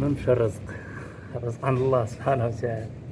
ما مشى الرزق. الرزق عند الله سبحانه وتعالى.